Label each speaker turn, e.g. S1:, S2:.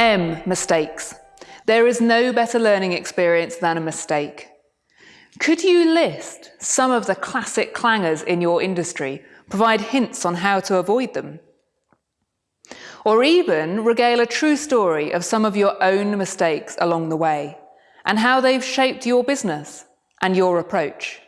S1: M. Mistakes. There is no better learning experience than a mistake. Could you list some of the classic clangers in your industry, provide hints on how to avoid them? Or even regale a true story of some of your own mistakes along the way and how they've shaped your business and your approach.